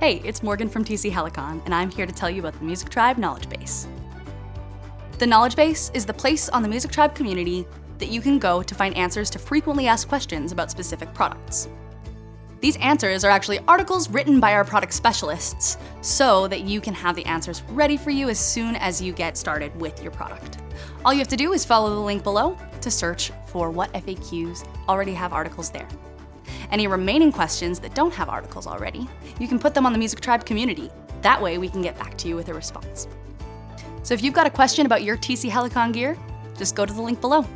Hey, it's Morgan from TC Helicon, and I'm here to tell you about the Music Tribe Knowledge Base. The Knowledge Base is the place on the Music Tribe community that you can go to find answers to frequently asked questions about specific products. These answers are actually articles written by our product specialists so that you can have the answers ready for you as soon as you get started with your product. All you have to do is follow the link below to search for what FAQs already have articles there. Any remaining questions that don't have articles already, you can put them on the Music Tribe community. That way we can get back to you with a response. So if you've got a question about your TC Helicon gear, just go to the link below.